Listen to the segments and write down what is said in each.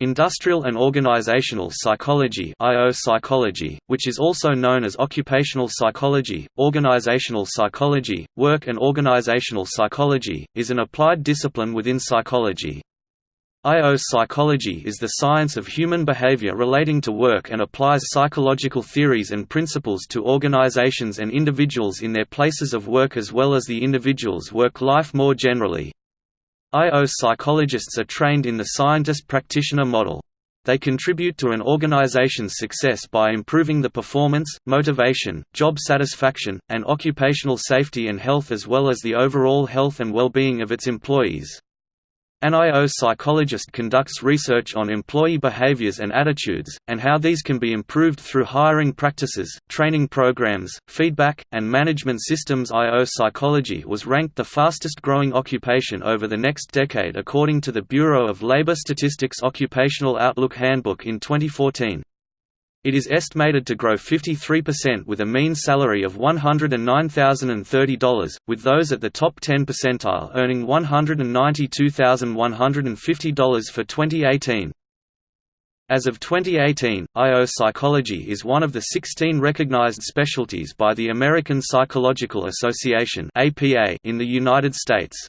Industrial and Organizational Psychology IO psychology, which is also known as occupational psychology, organizational psychology, work and organizational psychology, is an applied discipline within psychology. IO psychology is the science of human behavior relating to work and applies psychological theories and principles to organizations and individuals in their places of work as well as the individual's work life more generally. IO psychologists are trained in the scientist-practitioner model. They contribute to an organization's success by improving the performance, motivation, job satisfaction, and occupational safety and health as well as the overall health and well-being of its employees. An IO psychologist conducts research on employee behaviors and attitudes, and how these can be improved through hiring practices, training programs, feedback, and management systems IO psychology was ranked the fastest growing occupation over the next decade according to the Bureau of Labor Statistics Occupational Outlook Handbook in 2014. It is estimated to grow 53% with a mean salary of $109,030, with those at the top 10 percentile earning $192,150 for 2018. As of 2018, IO psychology is one of the 16 recognized specialties by the American Psychological Association in the United States.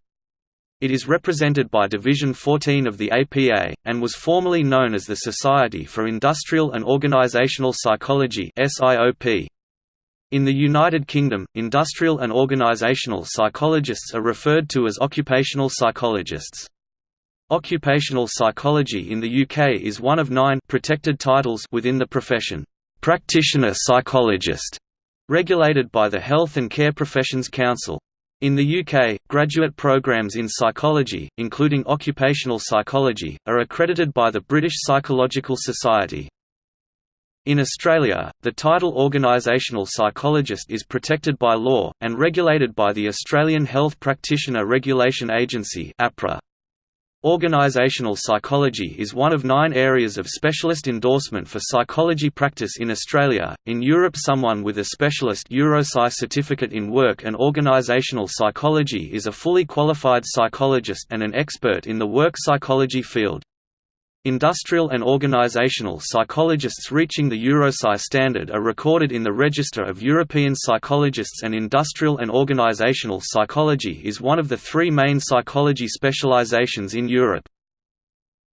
It is represented by Division 14 of the APA, and was formerly known as the Society for Industrial and Organizational Psychology In the United Kingdom, industrial and organizational psychologists are referred to as occupational psychologists. Occupational psychology in the UK is one of nine protected titles within the profession, practitioner psychologist, regulated by the Health and Care Professions Council. In the UK, graduate programs in psychology, including occupational psychology, are accredited by the British Psychological Society. In Australia, the title organisational psychologist is protected by law, and regulated by the Australian Health Practitioner Regulation Agency. Organizational psychology is one of nine areas of specialist endorsement for psychology practice in Australia. In Europe, someone with a specialist EuroPsy certificate in work and organizational psychology is a fully qualified psychologist and an expert in the work psychology field. Industrial and organizational psychologists reaching the EuroPsy standard are recorded in the Register of European Psychologists and industrial and organizational psychology is one of the three main psychology specializations in Europe.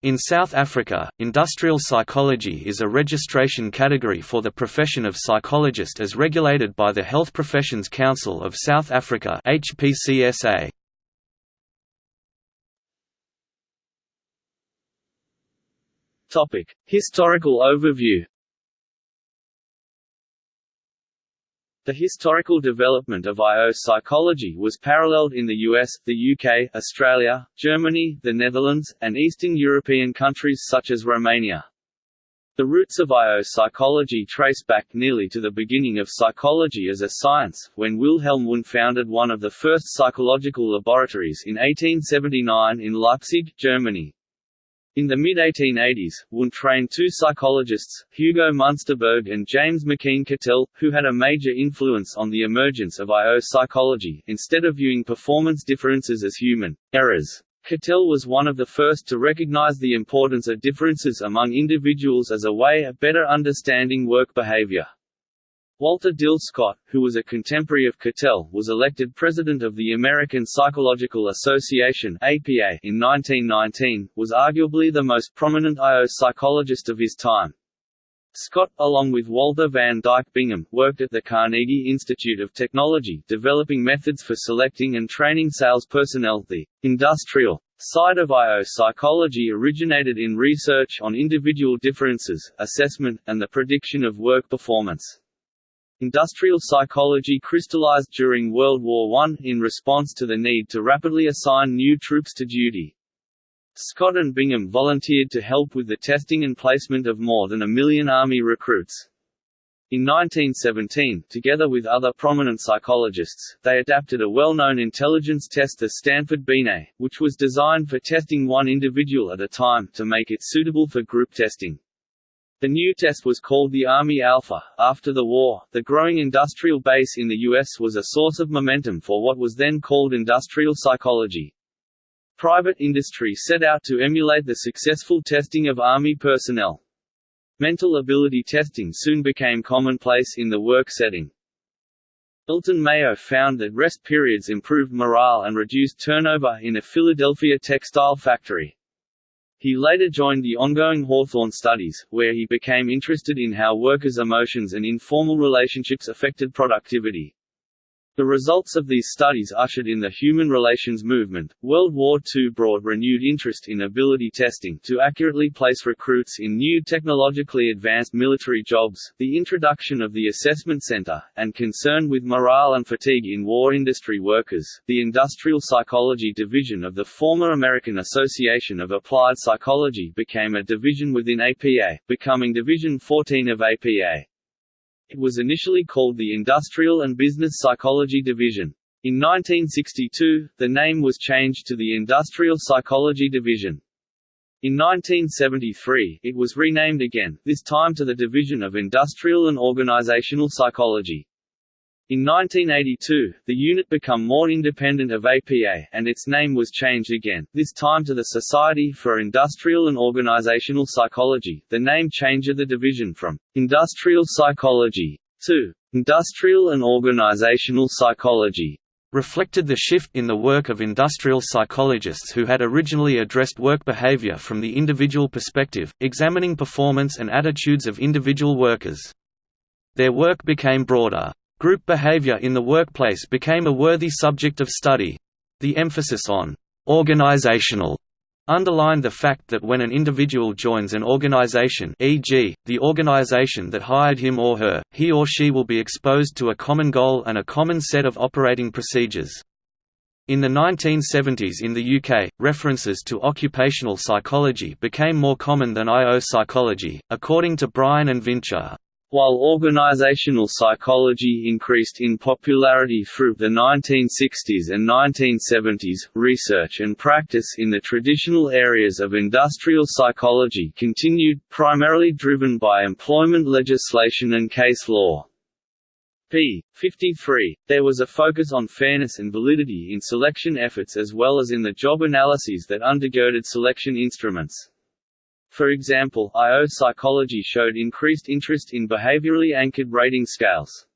In South Africa, industrial psychology is a registration category for the profession of psychologist as regulated by the Health Professions Council of South Africa HPCSA. Topic: Historical overview. The historical development of IO psychology was paralleled in the US, the UK, Australia, Germany, the Netherlands, and Eastern European countries such as Romania. The roots of IO psychology trace back nearly to the beginning of psychology as a science, when Wilhelm Wundt founded one of the first psychological laboratories in 1879 in Leipzig, Germany. In the mid-1880s, Wundt trained two psychologists, Hugo Munsterberg and James McKeen Cattell, who had a major influence on the emergence of IO psychology, instead of viewing performance differences as human errors. Cattell was one of the first to recognize the importance of differences among individuals as a way of better understanding work behavior. Walter Dill Scott, who was a contemporary of Cattell, was elected president of the American Psychological Association (APA) in 1919, was arguably the most prominent IO psychologist of his time. Scott, along with Walter van Dyke Bingham, worked at the Carnegie Institute of Technology developing methods for selecting and training sales personnel. The industrial side of IO psychology originated in research on individual differences, assessment, and the prediction of work performance. Industrial psychology crystallized during World War I, in response to the need to rapidly assign new troops to duty. Scott and Bingham volunteered to help with the testing and placement of more than a million Army recruits. In 1917, together with other prominent psychologists, they adapted a well-known intelligence test the Stanford Binet, which was designed for testing one individual at a time, to make it suitable for group testing. The new test was called the Army Alpha. After the war, the growing industrial base in the U.S. was a source of momentum for what was then called industrial psychology. Private industry set out to emulate the successful testing of Army personnel. Mental ability testing soon became commonplace in the work setting. Elton Mayo found that rest periods improved morale and reduced turnover in a Philadelphia textile factory. He later joined the ongoing Hawthorne studies, where he became interested in how workers' emotions and informal relationships affected productivity. The results of these studies ushered in the human relations movement. World War II brought renewed interest in ability testing to accurately place recruits in new technologically advanced military jobs, the introduction of the assessment center, and concern with morale and fatigue in war industry workers. The Industrial Psychology Division of the former American Association of Applied Psychology became a division within APA, becoming Division 14 of APA. It was initially called the Industrial and Business Psychology Division. In 1962, the name was changed to the Industrial Psychology Division. In 1973, it was renamed again, this time to the Division of Industrial and Organizational Psychology. In 1982, the unit became more independent of APA, and its name was changed again, this time to the Society for Industrial and Organizational Psychology. The name change of the division from Industrial Psychology to Industrial and Organizational Psychology reflected the shift in the work of industrial psychologists who had originally addressed work behavior from the individual perspective, examining performance and attitudes of individual workers. Their work became broader. Group behavior in the workplace became a worthy subject of study. The emphasis on organizational underlined the fact that when an individual joins an organization e.g., the organization that hired him or her, he or she will be exposed to a common goal and a common set of operating procedures. In the 1970s in the UK, references to occupational psychology became more common than IO psychology, according to Bryan and Vinchur. While organizational psychology increased in popularity through the 1960s and 1970s, research and practice in the traditional areas of industrial psychology continued, primarily driven by employment legislation and case law. p. 53. There was a focus on fairness and validity in selection efforts as well as in the job analyses that undergirded selection instruments. For example, IO psychology showed increased interest in behaviorally anchored rating scales.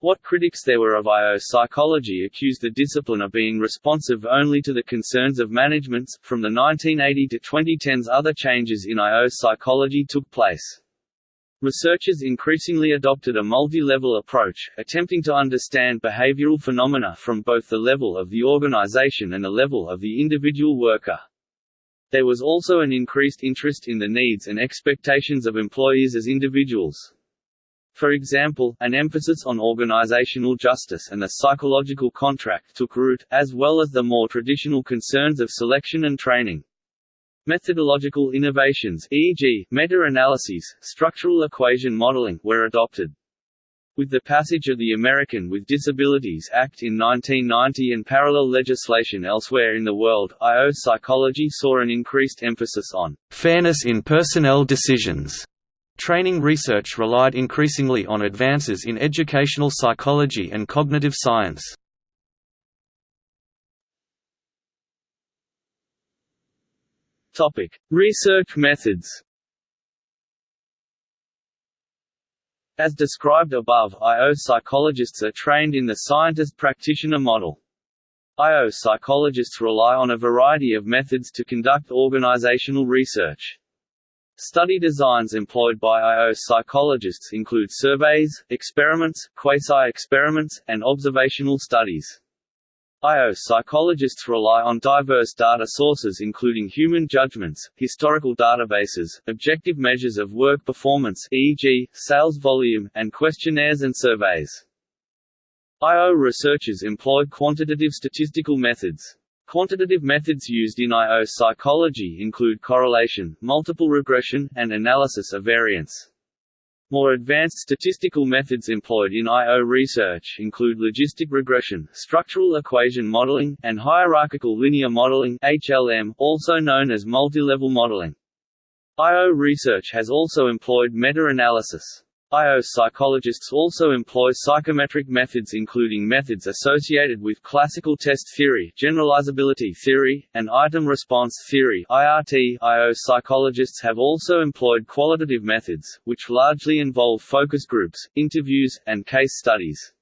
What critics there were of IO psychology accused the discipline of being responsive only to the concerns of managements. From the 1980 to 2010s, other changes in IO psychology took place. Researchers increasingly adopted a multi-level approach, attempting to understand behavioral phenomena from both the level of the organization and the level of the individual worker. There was also an increased interest in the needs and expectations of employees as individuals. For example, an emphasis on organizational justice and the psychological contract took root, as well as the more traditional concerns of selection and training. Methodological innovations e.g., meta-analyses, structural equation modeling were adopted. With the passage of the American with Disabilities Act in 1990 and parallel legislation elsewhere in the world, IO psychology saw an increased emphasis on fairness in personnel decisions. Training research relied increasingly on advances in educational psychology and cognitive science. Topic: Research methods. As described above, IO psychologists are trained in the scientist-practitioner model. IO psychologists rely on a variety of methods to conduct organizational research. Study designs employed by IO psychologists include surveys, experiments, quasi-experiments, and observational studies. IO psychologists rely on diverse data sources including human judgments, historical databases, objective measures of work performance e.g., sales volume, and questionnaires and surveys. IO researchers employ quantitative statistical methods. Quantitative methods used in IO psychology include correlation, multiple regression, and analysis of variance. More advanced statistical methods employed in I.O. research include logistic regression, structural equation modeling, and hierarchical linear modeling (HLM), also known as multilevel modeling. I.O. research has also employed meta-analysis. IO psychologists also employ psychometric methods including methods associated with classical test theory, generalizability theory, and item response theory IRT. IO psychologists have also employed qualitative methods, which largely involve focus groups, interviews, and case studies.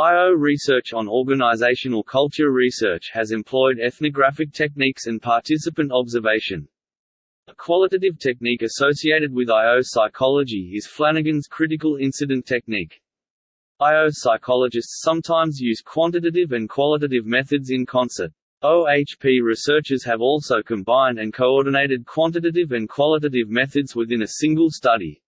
IO research on organizational culture research has employed ethnographic techniques and participant observation. A qualitative technique associated with IO psychology is Flanagan's critical incident technique. IO psychologists sometimes use quantitative and qualitative methods in concert. OHP researchers have also combined and coordinated quantitative and qualitative methods within a single study.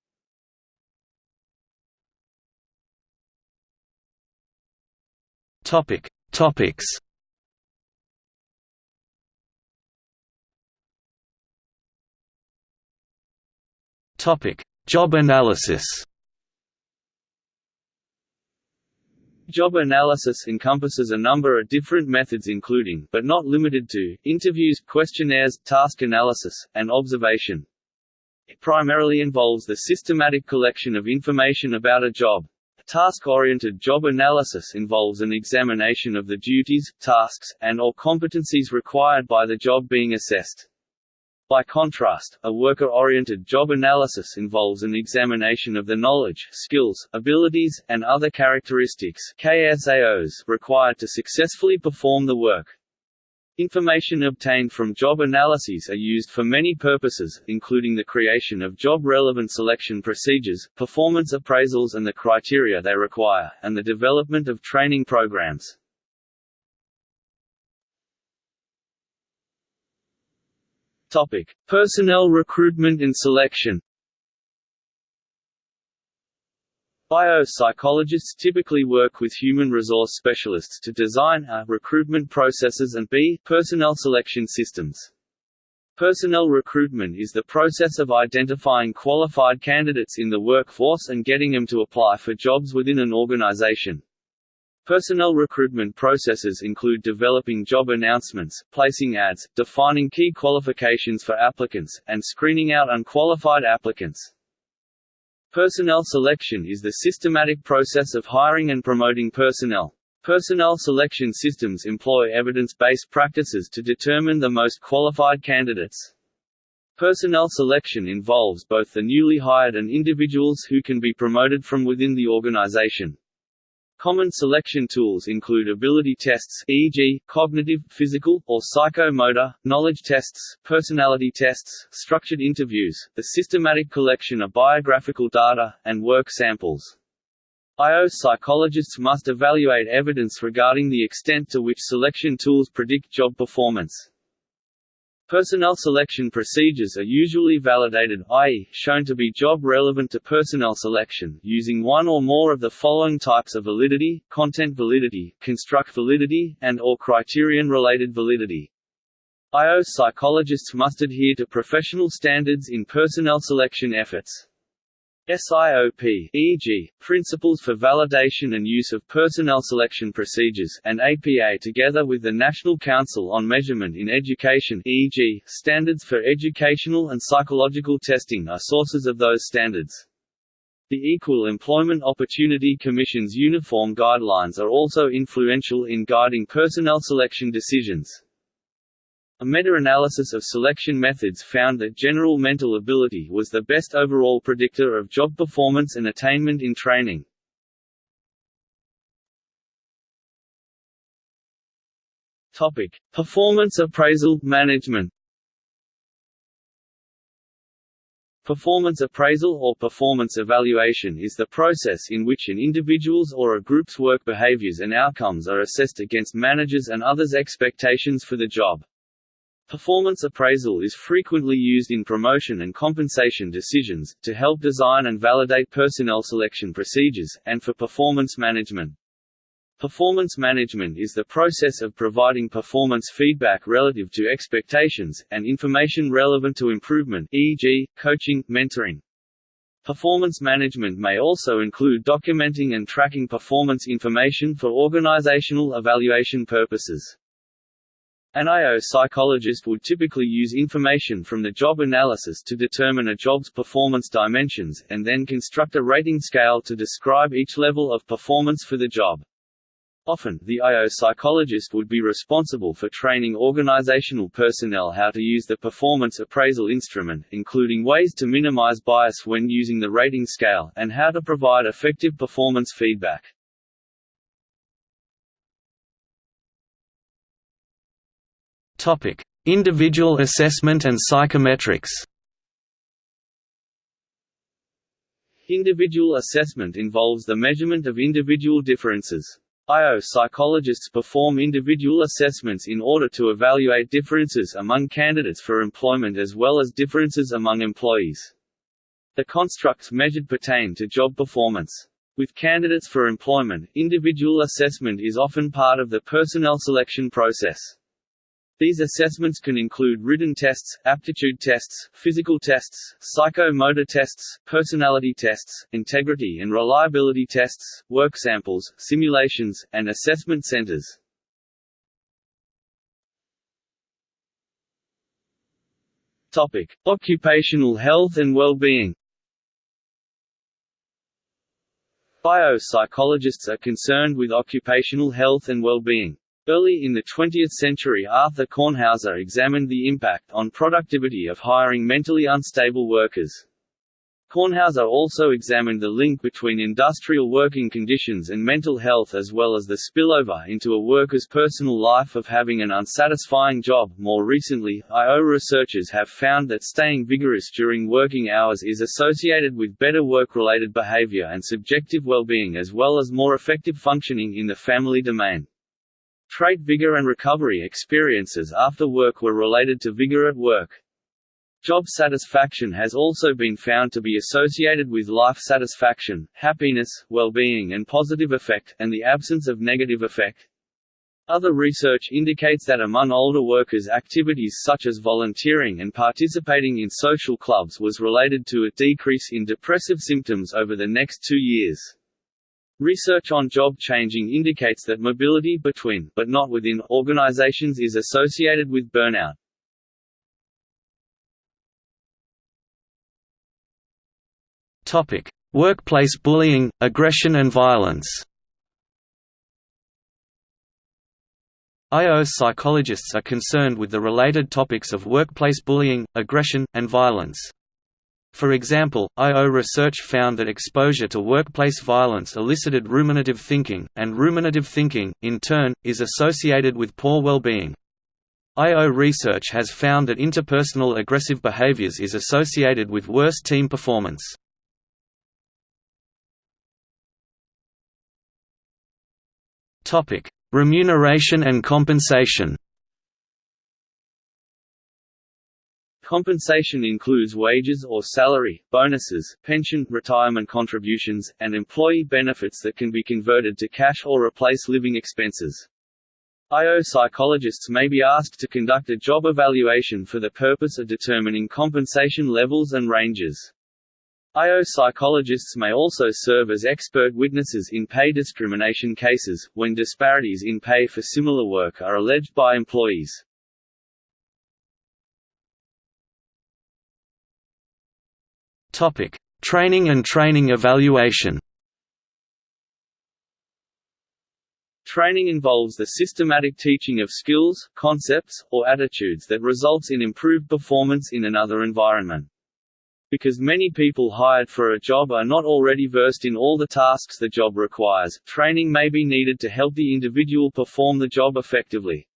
Topic. Topics Job analysis. Job analysis encompasses a number of different methods including, but not limited to, interviews, questionnaires, task analysis, and observation. It primarily involves the systematic collection of information about a job. Task-oriented job analysis involves an examination of the duties, tasks, and or competencies required by the job being assessed. By contrast, a worker-oriented job analysis involves an examination of the knowledge, skills, abilities, and other characteristics KSAOs required to successfully perform the work. Information obtained from job analyses are used for many purposes, including the creation of job-relevant selection procedures, performance appraisals and the criteria they require, and the development of training programs. Topic: Personnel recruitment and selection. IO psychologists typically work with human resource specialists to design a recruitment processes and b personnel selection systems. Personnel recruitment is the process of identifying qualified candidates in the workforce and getting them to apply for jobs within an organization. Personnel recruitment processes include developing job announcements, placing ads, defining key qualifications for applicants, and screening out unqualified applicants. Personnel selection is the systematic process of hiring and promoting personnel. Personnel selection systems employ evidence-based practices to determine the most qualified candidates. Personnel selection involves both the newly hired and individuals who can be promoted from within the organization. Common selection tools include ability tests e.g., cognitive, physical, or psychomotor, knowledge tests, personality tests, structured interviews, the systematic collection of biographical data, and work samples. IO psychologists must evaluate evidence regarding the extent to which selection tools predict job performance. Personnel selection procedures are usually validated i.e., shown to be job-relevant to personnel selection, using one or more of the following types of validity, content validity, construct validity, and or criterion-related validity. IO psychologists must adhere to professional standards in personnel selection efforts. SIOP e.g., Principles for Validation and Use of Personnel Selection Procedures and APA together with the National Council on Measurement in Education e.g., Standards for Educational and Psychological Testing are sources of those standards. The Equal Employment Opportunity Commission's uniform guidelines are also influential in guiding personnel selection decisions. A meta-analysis of selection methods found that general mental ability was the best overall predictor of job performance and attainment in training. Topic: Performance appraisal management. Performance appraisal or performance evaluation is the process in which an individual's or a group's work behaviors and outcomes are assessed against managers' and others' expectations for the job. Performance appraisal is frequently used in promotion and compensation decisions, to help design and validate personnel selection procedures, and for performance management. Performance management is the process of providing performance feedback relative to expectations, and information relevant to improvement e.g., coaching, mentoring. Performance management may also include documenting and tracking performance information for organizational evaluation purposes. An IO psychologist would typically use information from the job analysis to determine a job's performance dimensions, and then construct a rating scale to describe each level of performance for the job. Often, the IO psychologist would be responsible for training organizational personnel how to use the performance appraisal instrument, including ways to minimize bias when using the rating scale, and how to provide effective performance feedback. Individual assessment and psychometrics. Individual assessment involves the measurement of individual differences. IO psychologists perform individual assessments in order to evaluate differences among candidates for employment as well as differences among employees. The constructs measured pertain to job performance. With candidates for employment, individual assessment is often part of the personnel selection process. These assessments can include written tests, aptitude tests, physical tests, psychomotor tests, personality tests, integrity and reliability tests, work samples, simulations, and assessment centers. Topic: Occupational health and well-being. IO psychologists are concerned with occupational health and well-being. Early in the 20th century Arthur Kornhauser examined the impact on productivity of hiring mentally unstable workers. Kornhauser also examined the link between industrial working conditions and mental health as well as the spillover into a worker's personal life of having an unsatisfying job. More recently, IO researchers have found that staying vigorous during working hours is associated with better work-related behavior and subjective well-being as well as more effective functioning in the family domain. Trait vigor and recovery experiences after work were related to vigor at work. Job satisfaction has also been found to be associated with life satisfaction, happiness, well-being and positive affect, and the absence of negative affect. Other research indicates that among older workers activities such as volunteering and participating in social clubs was related to a decrease in depressive symptoms over the next two years. Research on job changing indicates that mobility between but not within organizations is associated with burnout. Topic: Workplace bullying, aggression and violence. IO psychologists are concerned with the related topics of workplace bullying, aggression, and violence. For example, IO research found that exposure to workplace violence elicited ruminative thinking, and ruminative thinking, in turn, is associated with poor well-being. IO research has found that interpersonal aggressive behaviors is associated with worse team performance. Remuneration and compensation Compensation includes wages or salary, bonuses, pension, retirement contributions, and employee benefits that can be converted to cash or replace living expenses. IO psychologists may be asked to conduct a job evaluation for the purpose of determining compensation levels and ranges. IO psychologists may also serve as expert witnesses in pay discrimination cases, when disparities in pay for similar work are alleged by employees. Topic: Training and training evaluation. Training involves the systematic teaching of skills, concepts, or attitudes that results in improved performance in another environment. Because many people hired for a job are not already versed in all the tasks the job requires, training may be needed to help the individual perform the job effectively.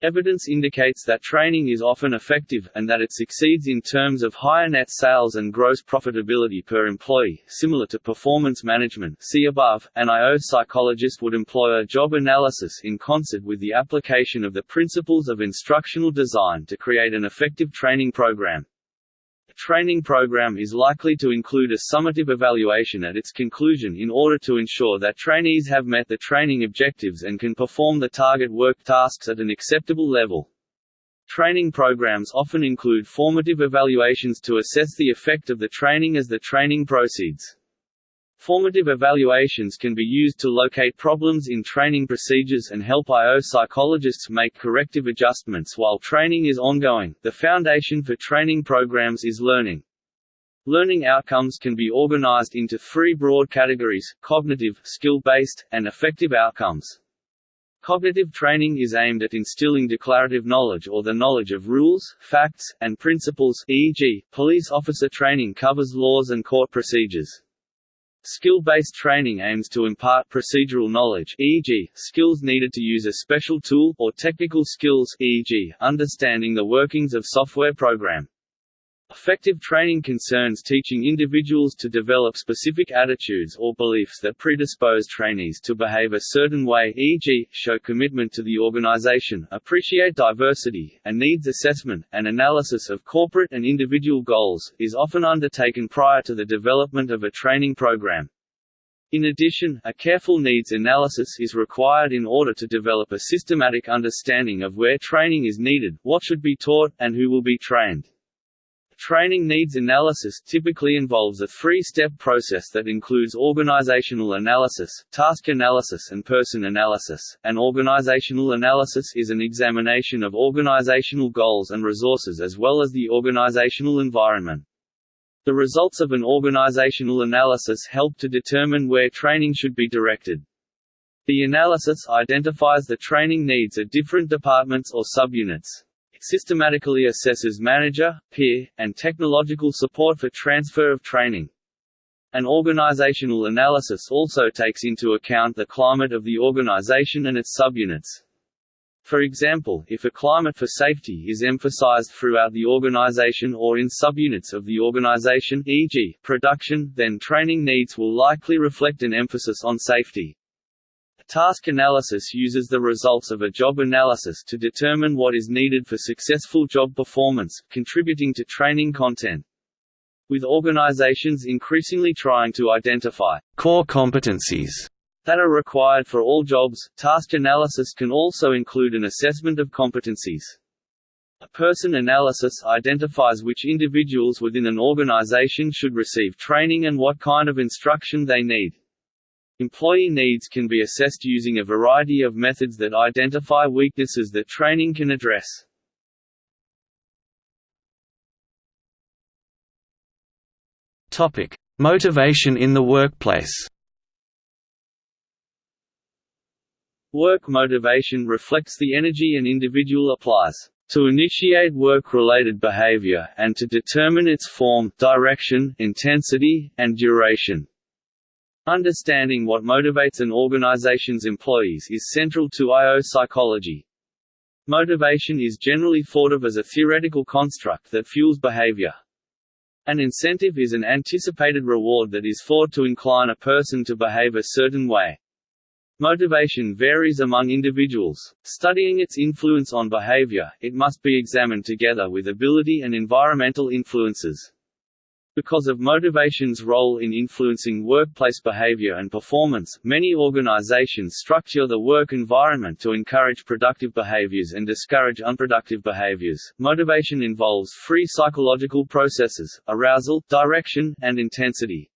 Evidence indicates that training is often effective, and that it succeeds in terms of higher net sales and gross profitability per employee, similar to performance management see above. An IO psychologist would employ a job analysis in concert with the application of the principles of instructional design to create an effective training program training program is likely to include a summative evaluation at its conclusion in order to ensure that trainees have met the training objectives and can perform the target work tasks at an acceptable level. Training programs often include formative evaluations to assess the effect of the training as the training proceeds. Formative evaluations can be used to locate problems in training procedures and help IO psychologists make corrective adjustments while training is ongoing. The foundation for training programs is learning. Learning outcomes can be organized into three broad categories cognitive, skill based, and affective outcomes. Cognitive training is aimed at instilling declarative knowledge or the knowledge of rules, facts, and principles e.g., police officer training covers laws and court procedures. Skill-based training aims to impart procedural knowledge e.g., skills needed to use a special tool, or technical skills e.g., understanding the workings of software program. Affective training concerns teaching individuals to develop specific attitudes or beliefs that predispose trainees to behave a certain way e.g., show commitment to the organization, appreciate diversity, and needs assessment. An analysis of corporate and individual goals, is often undertaken prior to the development of a training program. In addition, a careful needs analysis is required in order to develop a systematic understanding of where training is needed, what should be taught, and who will be trained. Training needs analysis typically involves a three-step process that includes organizational analysis, task analysis and person analysis. An organizational analysis is an examination of organizational goals and resources as well as the organizational environment. The results of an organizational analysis help to determine where training should be directed. The analysis identifies the training needs at different departments or subunits systematically assesses manager, peer, and technological support for transfer of training. An organizational analysis also takes into account the climate of the organization and its subunits. For example, if a climate for safety is emphasized throughout the organization or in subunits of the organization e.g., production, then training needs will likely reflect an emphasis on safety. Task analysis uses the results of a job analysis to determine what is needed for successful job performance, contributing to training content. With organizations increasingly trying to identify core competencies that are required for all jobs, task analysis can also include an assessment of competencies. A person analysis identifies which individuals within an organization should receive training and what kind of instruction they need. Employee needs can be assessed using a variety of methods that identify weaknesses that training can address. Topic: Motivation in the workplace. Work motivation reflects the energy an individual applies to initiate work-related behavior, and to determine its form, direction, intensity, and duration. Understanding what motivates an organization's employees is central to IO psychology. Motivation is generally thought of as a theoretical construct that fuels behavior. An incentive is an anticipated reward that is thought to incline a person to behave a certain way. Motivation varies among individuals. Studying its influence on behavior, it must be examined together with ability and environmental influences. Because of motivation's role in influencing workplace behavior and performance, many organizations structure the work environment to encourage productive behaviors and discourage unproductive behaviors. Motivation involves three psychological processes arousal, direction, and intensity.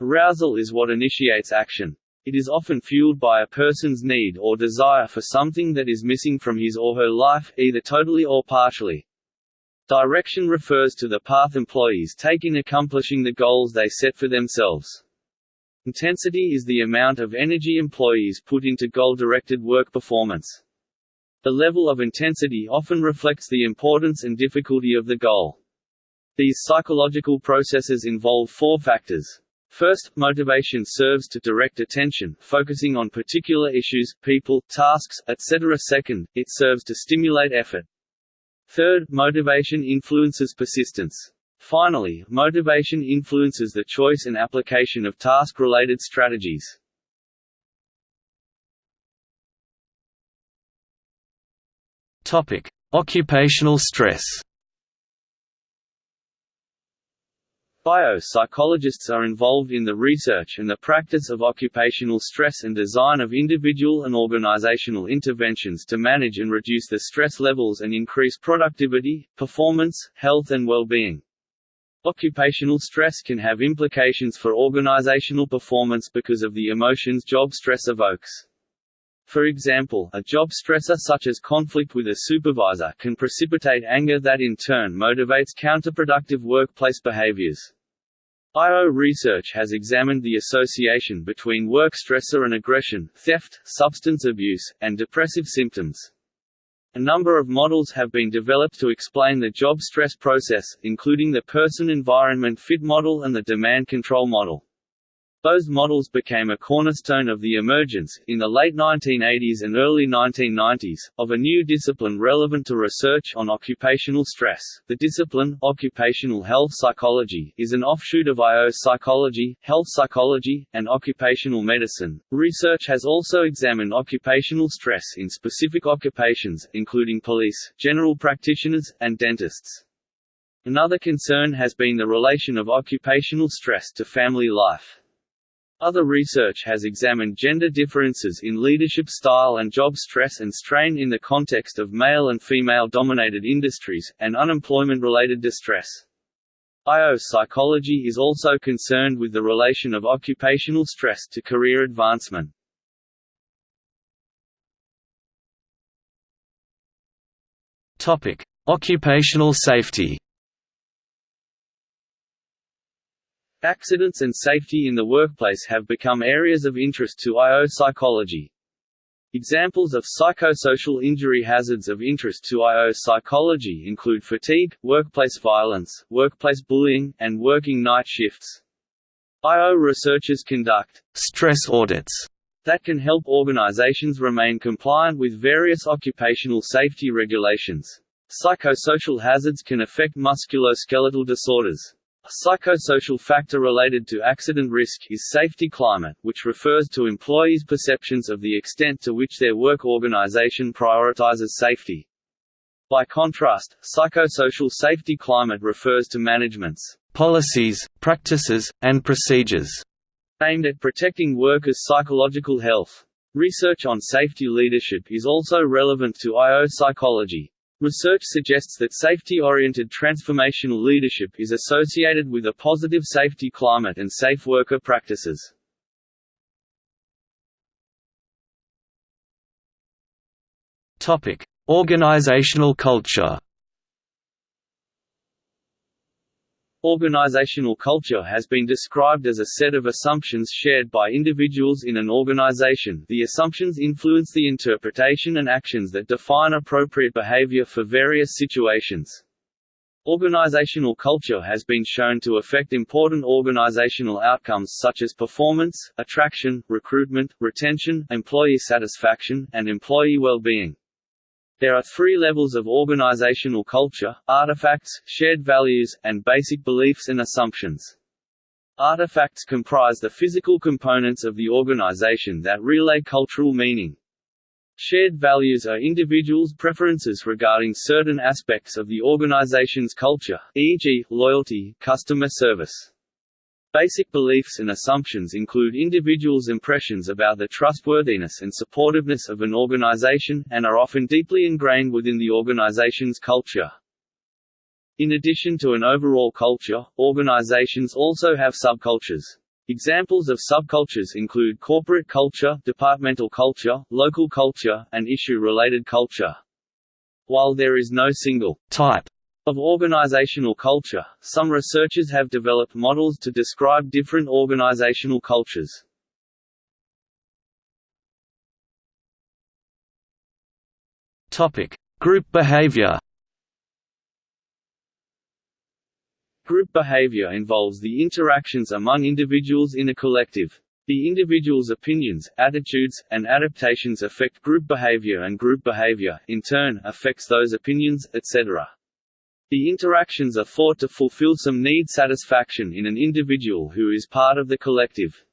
Arousal is what initiates action. It is often fueled by a person's need or desire for something that is missing from his or her life, either totally or partially. Direction refers to the path employees take in accomplishing the goals they set for themselves. Intensity is the amount of energy employees put into goal-directed work performance. The level of intensity often reflects the importance and difficulty of the goal. These psychological processes involve four factors. First, motivation serves to direct attention, focusing on particular issues, people, tasks, etc. Second, it serves to stimulate effort. Third, motivation influences persistence. Finally, motivation influences the choice and application of task-related strategies. Topic: Occupational stress. IO psychologists are involved in the research and the practice of occupational stress and design of individual and organizational interventions to manage and reduce the stress levels and increase productivity, performance, health and well-being. Occupational stress can have implications for organizational performance because of the emotions job stress evokes. For example, a job stressor such as conflict with a supervisor can precipitate anger that in turn motivates counterproductive workplace behaviors. IO research has examined the association between work stressor and aggression, theft, substance abuse, and depressive symptoms. A number of models have been developed to explain the job stress process, including the person-environment fit model and the demand control model. Those models became a cornerstone of the emergence, in the late 1980s and early 1990s, of a new discipline relevant to research on occupational stress. The discipline, occupational health psychology, is an offshoot of IO psychology, health psychology, and occupational medicine. Research has also examined occupational stress in specific occupations, including police, general practitioners, and dentists. Another concern has been the relation of occupational stress to family life. Other research has examined gender differences in leadership style and job stress and strain in the context of male and female-dominated industries, and unemployment-related distress. IO psychology is also concerned with the relation of occupational stress to career advancement. Occupational safety Accidents and safety in the workplace have become areas of interest to IO psychology. Examples of psychosocial injury hazards of interest to IO psychology include fatigue, workplace violence, workplace bullying, and working night shifts. IO researchers conduct stress audits that can help organizations remain compliant with various occupational safety regulations. Psychosocial hazards can affect musculoskeletal disorders. A psychosocial factor related to accident risk is safety climate, which refers to employees' perceptions of the extent to which their work organization prioritizes safety. By contrast, psychosocial safety climate refers to management's policies, practices, and procedures aimed at protecting workers' psychological health. Research on safety leadership is also relevant to IO psychology. Research suggests that safety-oriented transformational leadership is associated with a positive safety climate and safe worker practices. Organizational culture. Organizational culture has been described as a set of assumptions shared by individuals in an organization. The assumptions influence the interpretation and actions that define appropriate behavior for various situations. Organizational culture has been shown to affect important organizational outcomes such as performance, attraction, recruitment, retention, employee satisfaction, and employee well-being. There are three levels of organizational culture, artifacts, shared values, and basic beliefs and assumptions. Artifacts comprise the physical components of the organization that relay cultural meaning. Shared values are individuals' preferences regarding certain aspects of the organization's culture, e.g., loyalty, customer service. Basic beliefs and assumptions include individuals' impressions about the trustworthiness and supportiveness of an organization, and are often deeply ingrained within the organization's culture. In addition to an overall culture, organizations also have subcultures. Examples of subcultures include corporate culture, departmental culture, local culture, and issue-related culture. While there is no single type of organizational culture, some researchers have developed models to describe different organizational cultures. Topic: Group behavior. Group behavior involves the interactions among individuals in a collective. The individual's opinions, attitudes, and adaptations affect group behavior and group behavior, in turn, affects those opinions, etc. The interactions are thought to fulfill some need satisfaction in an individual who is part of the collective.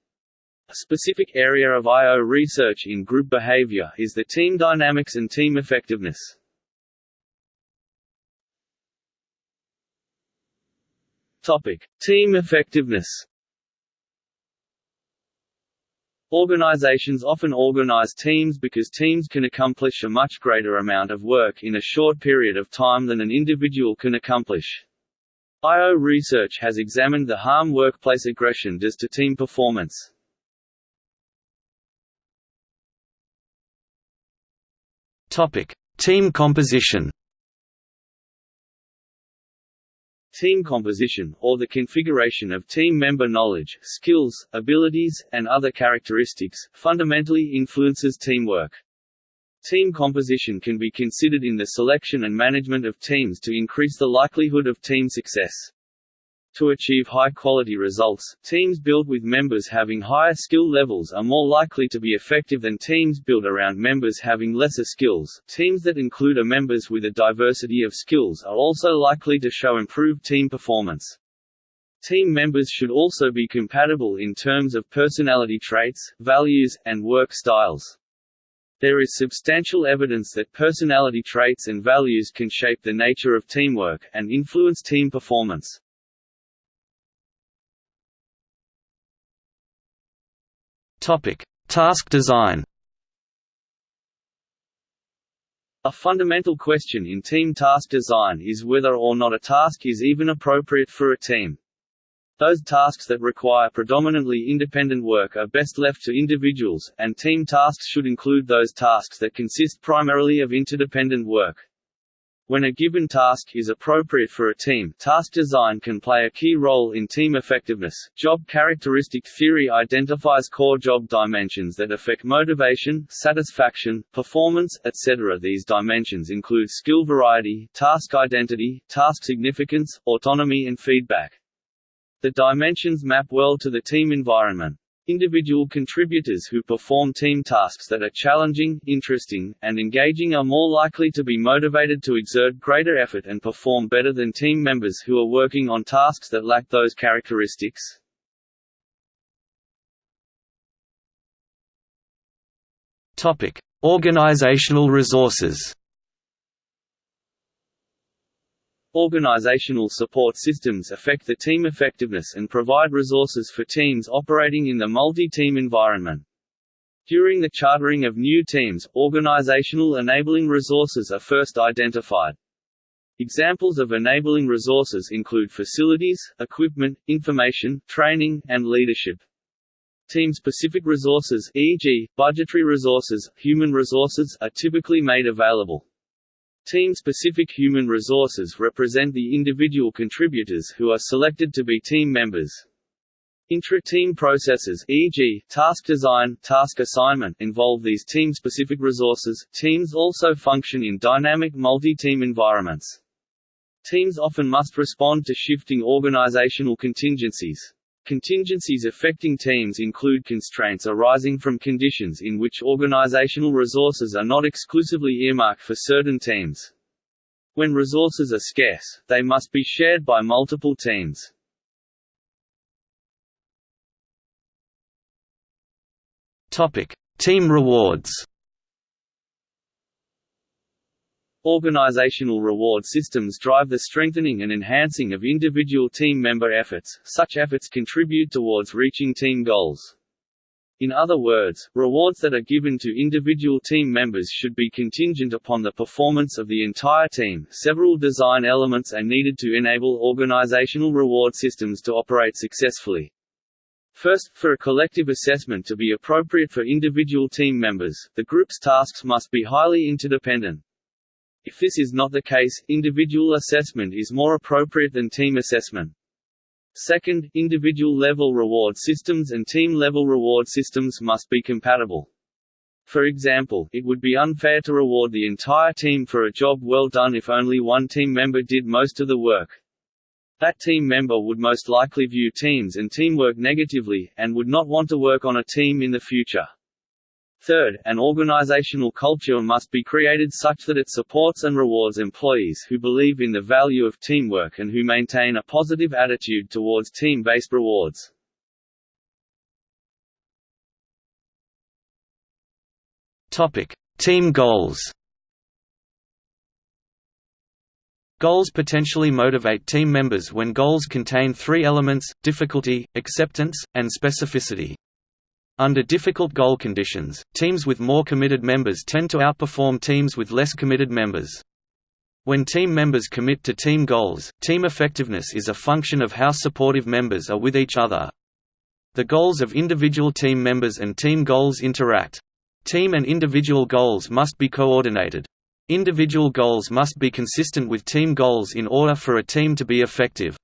A specific area of IO research in group behavior is the team dynamics and team effectiveness. Topic: Team effectiveness. Organizations often organize teams because teams can accomplish a much greater amount of work in a short period of time than an individual can accomplish. IO research has examined the harm workplace aggression does to team performance. Topic: Team composition. Team composition, or the configuration of team member knowledge, skills, abilities, and other characteristics, fundamentally influences teamwork. Team composition can be considered in the selection and management of teams to increase the likelihood of team success. To achieve high-quality results, teams built with members having higher skill levels are more likely to be effective than teams built around members having lesser skills. Teams that include a members with a diversity of skills are also likely to show improved team performance. Team members should also be compatible in terms of personality traits, values, and work styles. There is substantial evidence that personality traits and values can shape the nature of teamwork, and influence team performance. Topic: Task design. A fundamental question in team task design is whether or not a task is even appropriate for a team. Those tasks that require predominantly independent work are best left to individuals, and team tasks should include those tasks that consist primarily of interdependent work. When a given task is appropriate for a team, task design can play a key role in team effectiveness. Job characteristic theory identifies core job dimensions that affect motivation, satisfaction, performance, etc. These dimensions include skill variety, task identity, task significance, autonomy and feedback. The dimensions map well to the team environment. Individual contributors who perform team tasks that are challenging, interesting, and engaging are more likely to be motivated to exert greater effort and perform better than team members who are working on tasks that lack those characteristics. Organizational resources. Organizational support systems affect the team effectiveness and provide resources for teams operating in the multi-team environment. During the chartering of new teams, organizational enabling resources are first identified. Examples of enabling resources include facilities, equipment, information, training, and leadership. Team-specific resources e.g., budgetary resources, human resources are typically made available. Team-specific human resources represent the individual contributors who are selected to be team members. Intra-team processes e.g., task design, task assignment involve these team-specific resources. Teams also function in dynamic multi-team environments. Teams often must respond to shifting organizational contingencies. Contingencies affecting teams include constraints arising from conditions in which organizational resources are not exclusively earmarked for certain teams. When resources are scarce, they must be shared by multiple teams. Topic: Team rewards. Organizational reward systems drive the strengthening and enhancing of individual team member efforts, such efforts contribute towards reaching team goals. In other words, rewards that are given to individual team members should be contingent upon the performance of the entire team. Several design elements are needed to enable organizational reward systems to operate successfully. First, for a collective assessment to be appropriate for individual team members, the group's tasks must be highly interdependent. If this is not the case, individual assessment is more appropriate than team assessment. Second, individual-level reward systems and team-level reward systems must be compatible. For example, it would be unfair to reward the entire team for a job well done if only one team member did most of the work. That team member would most likely view teams and teamwork negatively, and would not want to work on a team in the future. Third, an organizational culture must be created such that it supports and rewards employees who believe in the value of teamwork and who maintain a positive attitude towards team-based rewards. Topic: Team goals. Goals potentially motivate team members when goals contain three elements, difficulty, acceptance, and specificity. Under difficult goal conditions, teams with more committed members tend to outperform teams with less committed members. When team members commit to team goals, team effectiveness is a function of how supportive members are with each other. The goals of individual team members and team goals interact. Team and individual goals must be coordinated. Individual goals must be consistent with team goals in order for a team to be effective.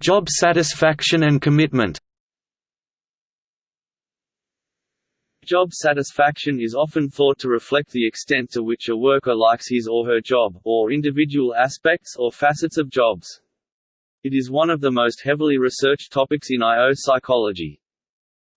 Job satisfaction and commitment Job satisfaction is often thought to reflect the extent to which a worker likes his or her job, or individual aspects or facets of jobs. It is one of the most heavily researched topics in IO psychology.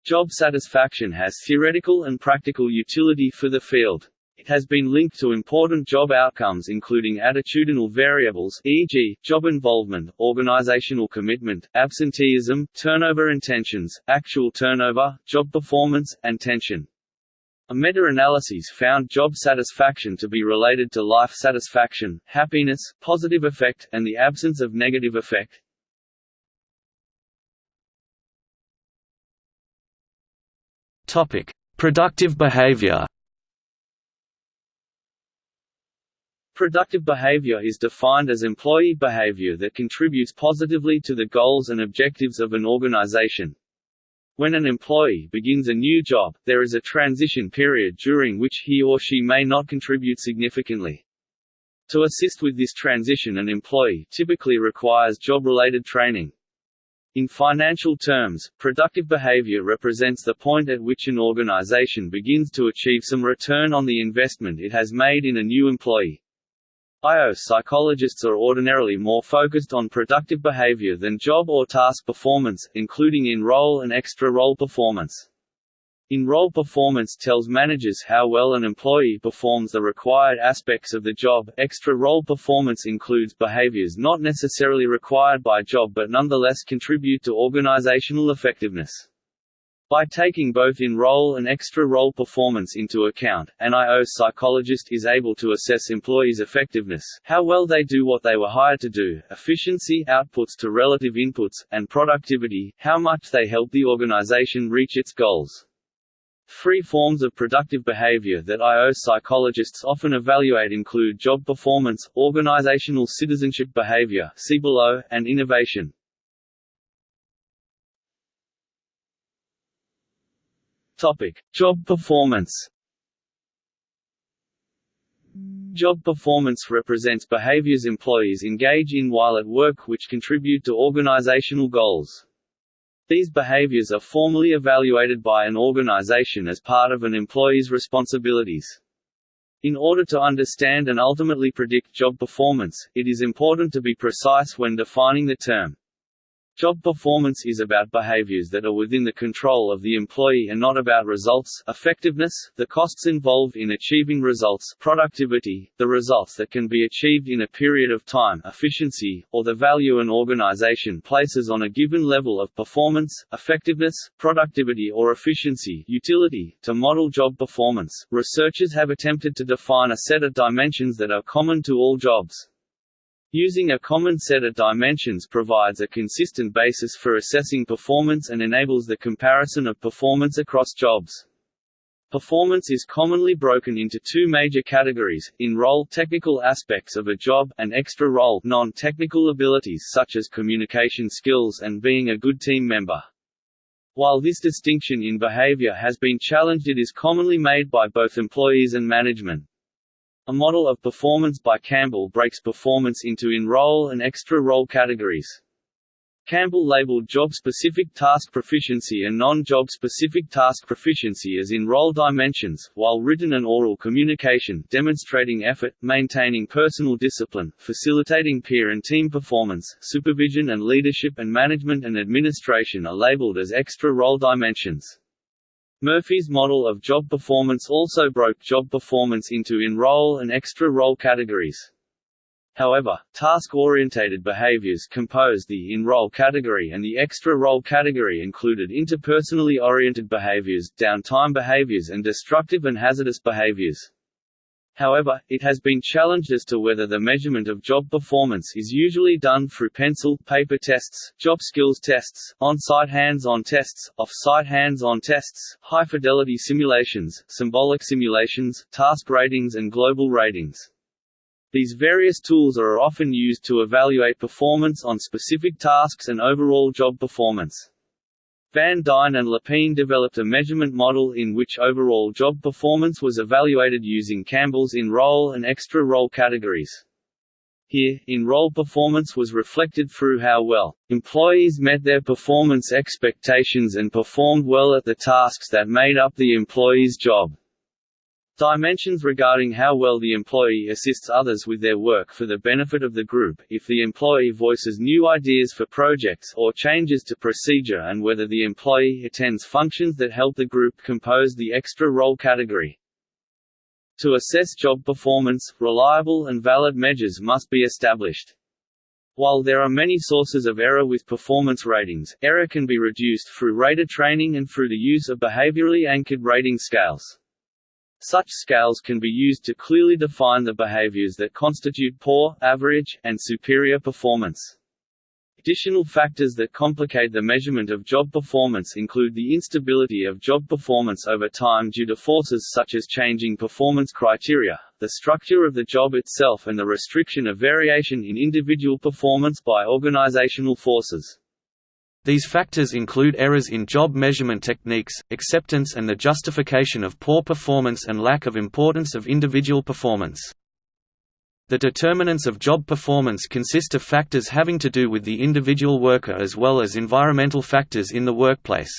Job satisfaction has theoretical and practical utility for the field. It has been linked to important job outcomes including attitudinal variables e.g., job involvement, organizational commitment, absenteeism, turnover intentions, actual turnover, job performance, and tension. A meta-analysis found job satisfaction to be related to life satisfaction, happiness, positive affect, and the absence of negative affect. Productive behavior Productive behavior is defined as employee behavior that contributes positively to the goals and objectives of an organization. When an employee begins a new job, there is a transition period during which he or she may not contribute significantly. To assist with this transition an employee typically requires job-related training. In financial terms, productive behavior represents the point at which an organization begins to achieve some return on the investment it has made in a new employee. IO psychologists are ordinarily more focused on productive behavior than job or task performance, including in-role and extra-role performance. In-role performance tells managers how well an employee performs the required aspects of the job. Extra-role performance includes behaviors not necessarily required by job but nonetheless contribute to organizational effectiveness. By taking both in-role and extra-role performance into account, an IO psychologist is able to assess employees' effectiveness how well they do what they were hired to do, efficiency outputs to relative inputs, and productivity how much they help the organization reach its goals. Three forms of productive behavior that IO psychologists often evaluate include job performance, organizational citizenship behavior and innovation. Topic: Job performance. Job performance represents behaviors employees engage in while at work which contribute to organizational goals. These behaviors are formally evaluated by an organization as part of an employee's responsibilities. In order to understand and ultimately predict job performance, it is important to be precise when defining the term. Job performance is about behaviors that are within the control of the employee and not about results effectiveness, the costs involved in achieving results productivity, the results that can be achieved in a period of time efficiency, or the value an organization places on a given level of performance, effectiveness, productivity or efficiency utility. To model job performance, researchers have attempted to define a set of dimensions that are common to all jobs. Using a common set of dimensions provides a consistent basis for assessing performance and enables the comparison of performance across jobs. Performance is commonly broken into two major categories, in-role technical aspects of a job, and extra-role non-technical abilities such as communication skills and being a good team member. While this distinction in behavior has been challenged it is commonly made by both employees and management. A model of performance by Campbell breaks performance into in-role and extra-role categories. Campbell labeled job-specific task proficiency and non-job specific task proficiency as in-role dimensions, while written and oral communication demonstrating effort, maintaining personal discipline, facilitating peer and team performance, supervision and leadership and management and administration are labeled as extra-role dimensions. Murphy's model of job performance also broke job performance into in-role and extra-role categories. However, task-orientated behaviors composed the in-role category and the extra-role category included interpersonally oriented behaviors, downtime behaviors and destructive and hazardous behaviors. However, it has been challenged as to whether the measurement of job performance is usually done through pencil, paper tests, job skills tests, on-site hands-on tests, off-site hands-on tests, high-fidelity simulations, symbolic simulations, task ratings and global ratings. These various tools are often used to evaluate performance on specific tasks and overall job performance. Van Dyne and Lepine developed a measurement model in which overall job performance was evaluated using Campbell's in-role and extra-role categories. Here, in-role performance was reflected through how well employees met their performance expectations and performed well at the tasks that made up the employee's job. Dimensions regarding how well the employee assists others with their work for the benefit of the group, if the employee voices new ideas for projects or changes to procedure and whether the employee attends functions that help the group compose the extra role category. To assess job performance, reliable and valid measures must be established. While there are many sources of error with performance ratings, error can be reduced through rater training and through the use of behaviorally anchored rating scales. Such scales can be used to clearly define the behaviors that constitute poor, average, and superior performance. Additional factors that complicate the measurement of job performance include the instability of job performance over time due to forces such as changing performance criteria, the structure of the job itself and the restriction of variation in individual performance by organizational forces. These factors include errors in job measurement techniques, acceptance and the justification of poor performance and lack of importance of individual performance. The determinants of job performance consist of factors having to do with the individual worker as well as environmental factors in the workplace.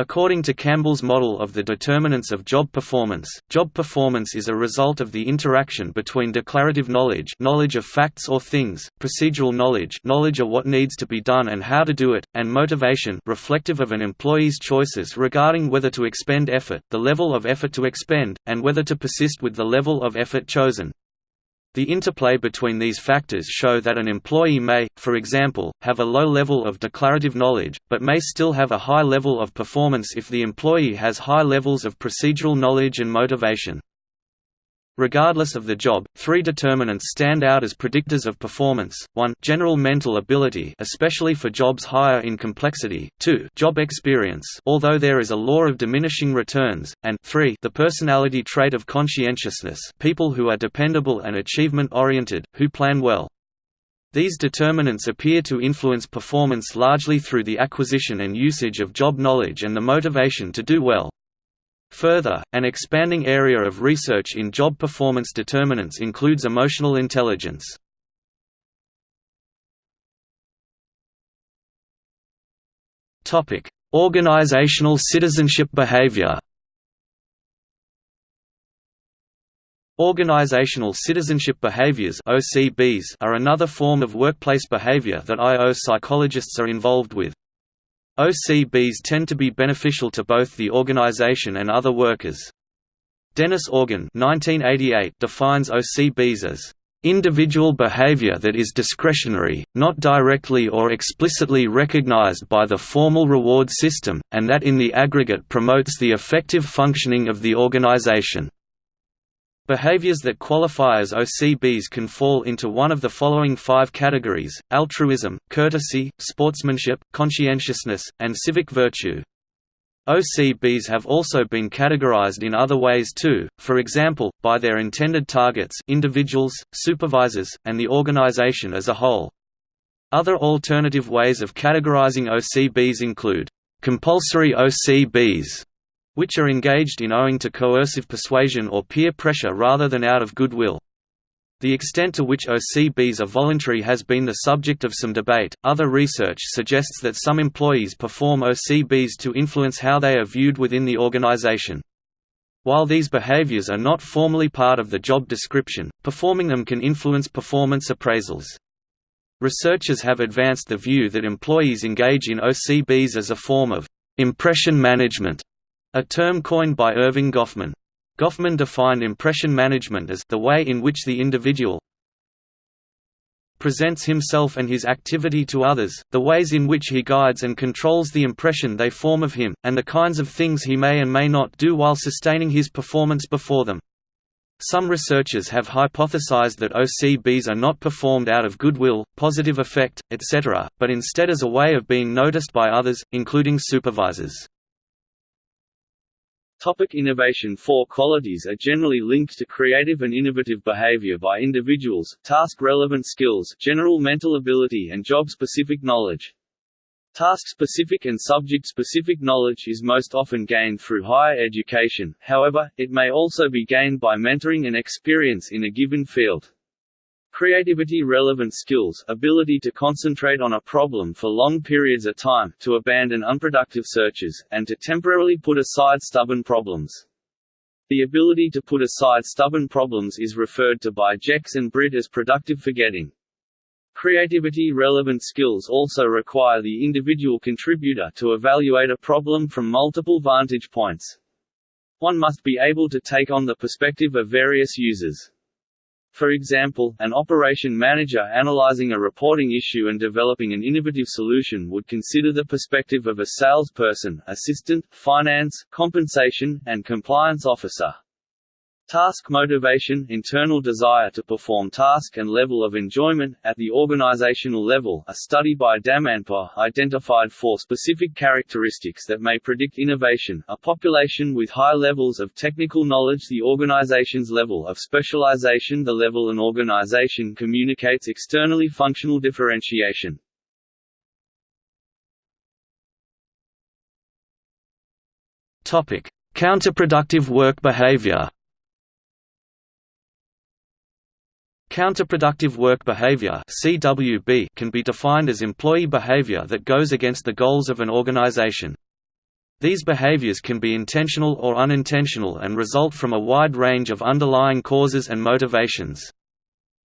According to Campbell's model of the determinants of job performance, job performance is a result of the interaction between declarative knowledge knowledge of facts or things, procedural knowledge knowledge of what needs to be done and how to do it, and motivation reflective of an employee's choices regarding whether to expend effort, the level of effort to expend, and whether to persist with the level of effort chosen. The interplay between these factors show that an employee may, for example, have a low level of declarative knowledge, but may still have a high level of performance if the employee has high levels of procedural knowledge and motivation. Regardless of the job, three determinants stand out as predictors of performance, 1 general mental ability especially for jobs higher in complexity, 2 job experience although there is a law of diminishing returns, and 3 the personality trait of conscientiousness people who are dependable and achievement-oriented, who plan well. These determinants appear to influence performance largely through the acquisition and usage of job knowledge and the motivation to do well. Further, an expanding area of research in job performance determinants includes emotional intelligence. Organizational citizenship behavior Organizational citizenship behaviors are another form of workplace behavior that IO psychologists are involved with. OCBs tend to be beneficial to both the organization and other workers. Dennis Organ 1988 defines OCBs as individual behavior that is discretionary, not directly or explicitly recognized by the formal reward system, and that in the aggregate promotes the effective functioning of the organization. Behaviors that qualify as OCBs can fall into one of the following five categories, altruism, courtesy, sportsmanship, conscientiousness, and civic virtue. OCBs have also been categorized in other ways too, for example, by their intended targets individuals, supervisors, and the organization as a whole. Other alternative ways of categorizing OCBs include compulsory OCBs, which are engaged in owing to coercive persuasion or peer pressure rather than out of goodwill. The extent to which OCBs are voluntary has been the subject of some debate. Other research suggests that some employees perform OCBs to influence how they are viewed within the organization. While these behaviors are not formally part of the job description, performing them can influence performance appraisals. Researchers have advanced the view that employees engage in OCBs as a form of impression management a term coined by Erving Goffman. Goffman defined impression management as the way in which the individual presents himself and his activity to others, the ways in which he guides and controls the impression they form of him, and the kinds of things he may and may not do while sustaining his performance before them. Some researchers have hypothesized that OCBs are not performed out of goodwill, positive affect, etc., but instead as a way of being noticed by others, including supervisors. Topic innovation Four qualities are generally linked to creative and innovative behavior by individuals, task-relevant skills, general mental ability and job-specific knowledge. Task-specific and subject-specific knowledge is most often gained through higher education, however, it may also be gained by mentoring and experience in a given field. Creativity relevant skills, ability to concentrate on a problem for long periods of time, to abandon unproductive searches, and to temporarily put aside stubborn problems. The ability to put aside stubborn problems is referred to by Jex and Britt as productive forgetting. Creativity-relevant skills also require the individual contributor to evaluate a problem from multiple vantage points. One must be able to take on the perspective of various users. For example, an operation manager analyzing a reporting issue and developing an innovative solution would consider the perspective of a salesperson, assistant, finance, compensation, and compliance officer. Task motivation internal desire to perform task and level of enjoyment, at the organizational level a study by Damanpour identified four specific characteristics that may predict innovation, a population with high levels of technical knowledge the organization's level of specialization the level an organization communicates externally functional differentiation. Counterproductive work behavior Counterproductive work behavior (CWB) can be defined as employee behavior that goes against the goals of an organization. These behaviors can be intentional or unintentional and result from a wide range of underlying causes and motivations.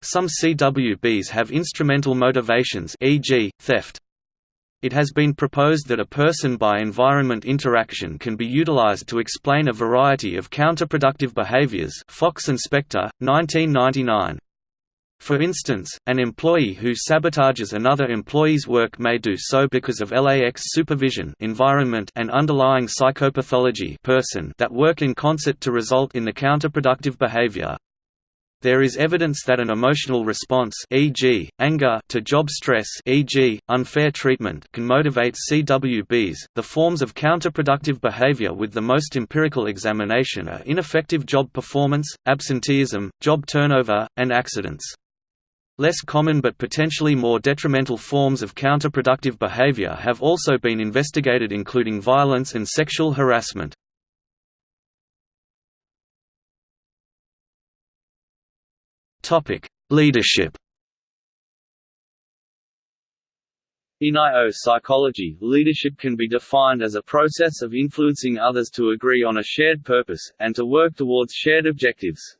Some CWBs have instrumental motivations e.g., theft. It has been proposed that a person by environment interaction can be utilized to explain a variety of counterproductive behaviors Fox and Spector, 1999. For instance, an employee who sabotages another employee's work may do so because of LAX supervision environment and underlying psychopathology person that work in concert to result in the counterproductive behavior. There is evidence that an emotional response e.g., anger to job stress e.g., unfair treatment can motivate CWBs. The forms of counterproductive behavior with the most empirical examination are ineffective job performance, absenteeism, job turnover, and accidents. Less common but potentially more detrimental forms of counterproductive behavior have also been investigated including violence and sexual harassment. Leadership In IO psychology, leadership can be defined as a process of influencing others to agree on a shared purpose, and to work towards shared objectives.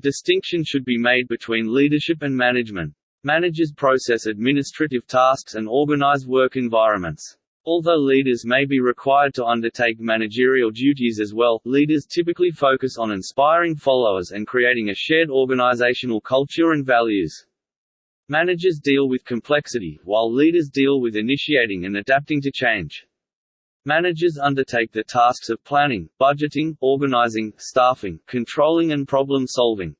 Distinction should be made between leadership and management. Managers process administrative tasks and organize work environments. Although leaders may be required to undertake managerial duties as well, leaders typically focus on inspiring followers and creating a shared organizational culture and values. Managers deal with complexity, while leaders deal with initiating and adapting to change. Managers undertake the tasks of planning, budgeting, organizing, staffing, controlling and problem-solving.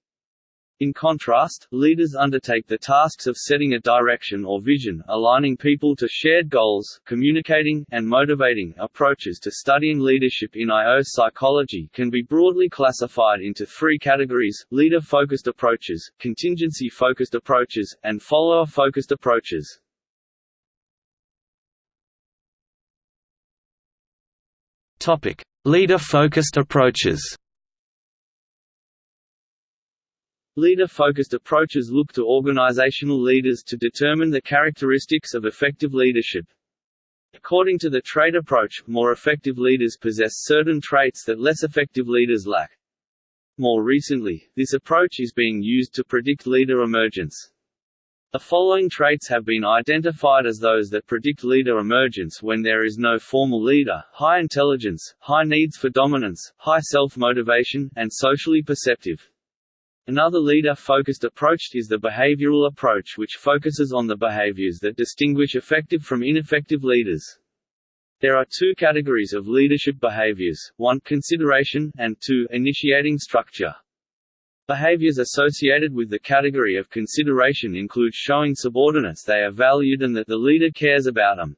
In contrast, leaders undertake the tasks of setting a direction or vision, aligning people to shared goals, communicating, and motivating. Approaches to studying leadership in IO psychology can be broadly classified into three categories leader focused approaches, contingency focused approaches, and follower focused approaches. Leader-focused approaches. Leader-focused approaches look to organizational leaders to determine the characteristics of effective leadership. According to the trait approach, more effective leaders possess certain traits that less effective leaders lack. More recently, this approach is being used to predict leader emergence. The following traits have been identified as those that predict leader emergence when there is no formal leader, high intelligence, high needs for dominance, high self-motivation, and socially perceptive. Another leader-focused approach is the behavioral approach which focuses on the behaviors that distinguish effective from ineffective leaders. There are two categories of leadership behaviors, one consideration, and two initiating structure. Behaviors associated with the category of consideration include showing subordinates they are valued and that the leader cares about them.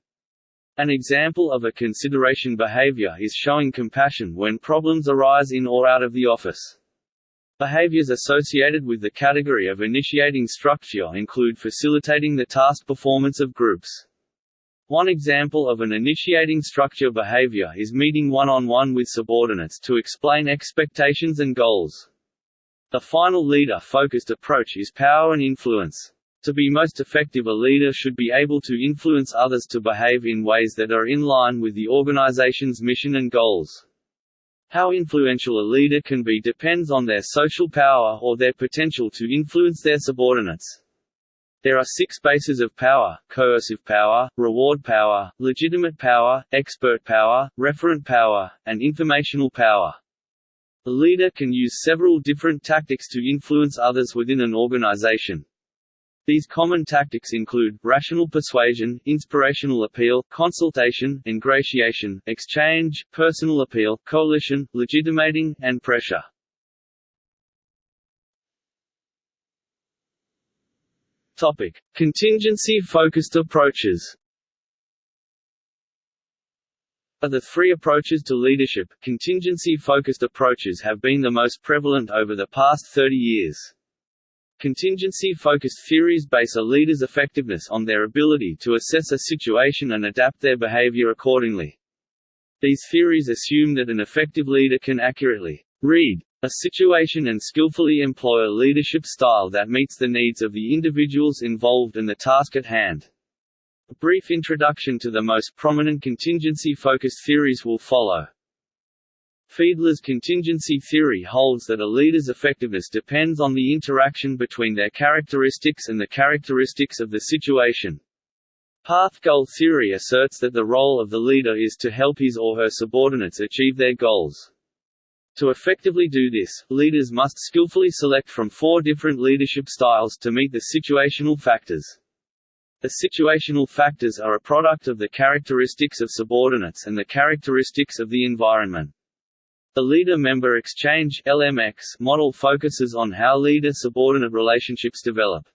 An example of a consideration behavior is showing compassion when problems arise in or out of the office. Behaviors associated with the category of initiating structure include facilitating the task performance of groups. One example of an initiating structure behavior is meeting one-on-one -on -one with subordinates to explain expectations and goals. The final leader-focused approach is power and influence. To be most effective a leader should be able to influence others to behave in ways that are in line with the organization's mission and goals. How influential a leader can be depends on their social power or their potential to influence their subordinates. There are six bases of power, coercive power, reward power, legitimate power, expert power, referent power, and informational power. A leader can use several different tactics to influence others within an organization. These common tactics include, rational persuasion, inspirational appeal, consultation, ingratiation, exchange, personal appeal, coalition, legitimating, and pressure. Topic. Contingency-focused approaches Of the three approaches to leadership, contingency-focused approaches have been the most prevalent over the past 30 years. Contingency-focused theories base a leader's effectiveness on their ability to assess a situation and adapt their behavior accordingly. These theories assume that an effective leader can accurately read a situation and skillfully employ a leadership style that meets the needs of the individuals involved and the task at hand. A brief introduction to the most prominent contingency-focused theories will follow. Fiedler's contingency theory holds that a leader's effectiveness depends on the interaction between their characteristics and the characteristics of the situation. Path-goal theory asserts that the role of the leader is to help his or her subordinates achieve their goals. To effectively do this, leaders must skillfully select from four different leadership styles to meet the situational factors. The situational factors are a product of the characteristics of subordinates and the characteristics of the environment. The Leader-Member Exchange (LMX) model focuses on how leader-subordinate relationships develop.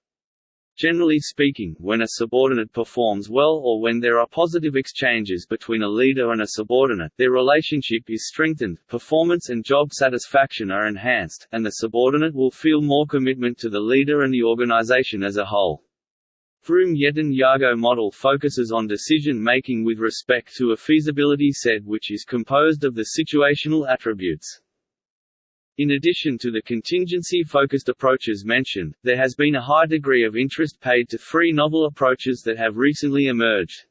Generally speaking, when a subordinate performs well or when there are positive exchanges between a leader and a subordinate, their relationship is strengthened, performance and job satisfaction are enhanced, and the subordinate will feel more commitment to the leader and the organization as a whole. Vroom-Yetton-Jago model focuses on decision-making with respect to a feasibility set which is composed of the situational attributes. In addition to the contingency-focused approaches mentioned, there has been a high degree of interest paid to three novel approaches that have recently emerged.